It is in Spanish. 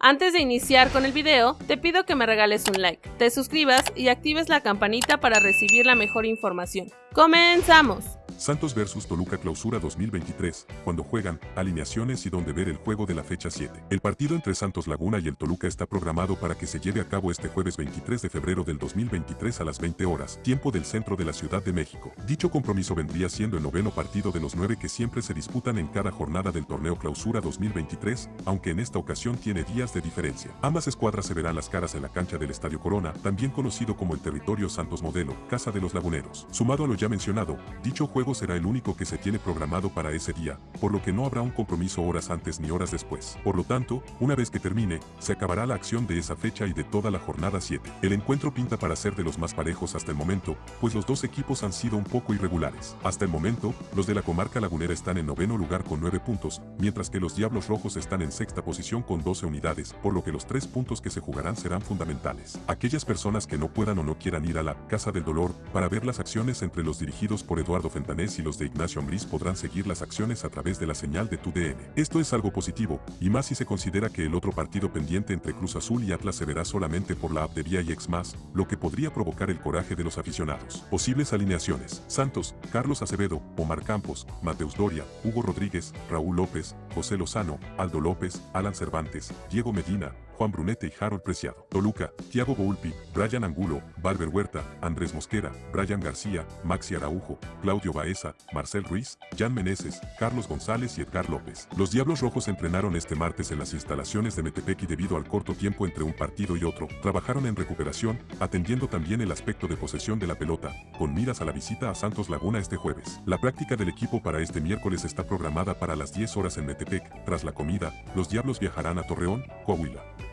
Antes de iniciar con el video, te pido que me regales un like, te suscribas y actives la campanita para recibir la mejor información. ¡Comenzamos! Santos vs Toluca Clausura 2023, cuando juegan, alineaciones y donde ver el juego de la fecha 7. El partido entre Santos Laguna y el Toluca está programado para que se lleve a cabo este jueves 23 de febrero del 2023 a las 20 horas, tiempo del centro de la Ciudad de México. Dicho compromiso vendría siendo el noveno partido de los nueve que siempre se disputan en cada jornada del torneo Clausura 2023, aunque en esta ocasión tiene días de diferencia. Ambas escuadras se verán las caras en la cancha del Estadio Corona, también conocido como el territorio Santos Modelo, Casa de los Laguneros. Sumado a lo ya mencionado, dicho juego será el único que se tiene programado para ese día, por lo que no habrá un compromiso horas antes ni horas después. Por lo tanto, una vez que termine, se acabará la acción de esa fecha y de toda la jornada 7. El encuentro pinta para ser de los más parejos hasta el momento, pues los dos equipos han sido un poco irregulares. Hasta el momento, los de la comarca lagunera están en noveno lugar con 9 puntos, mientras que los Diablos Rojos están en sexta posición con 12 unidades, por lo que los tres puntos que se jugarán serán fundamentales. Aquellas personas que no puedan o no quieran ir a la Casa del Dolor para ver las acciones entre los dirigidos por Eduardo Y los de Ignacio Ambriz podrán seguir las acciones a través de la señal de tu DN. Esto es algo positivo, y más si se considera que el otro partido pendiente entre Cruz Azul y Atlas se verá solamente por la app de Vía y X+, lo que podría provocar el coraje de los aficionados. Posibles alineaciones. Santos, Carlos Acevedo, Omar Campos, Mateus Doria, Hugo Rodríguez, Raúl López, José Lozano, Aldo López, Alan Cervantes, Diego Medina, Juan Brunete y Harold Preciado. Toluca, Thiago Boulpi, Brian Angulo, Valver Huerta, Andrés Mosquera, Brian García, Maxi Araujo, Claudio Baeza, Marcel Ruiz, Jan Meneses, Carlos González y Edgar López. Los Diablos Rojos entrenaron este martes en las instalaciones de Metepec y debido al corto tiempo entre un partido y otro, trabajaron en recuperación, atendiendo también el aspecto de posesión de la pelota, con miras a la visita a Santos Laguna este jueves. La práctica del equipo para este miércoles está programada para las 10 horas en Metepec. Tras la comida, los Diablos viajarán a Torreón, Coahuila.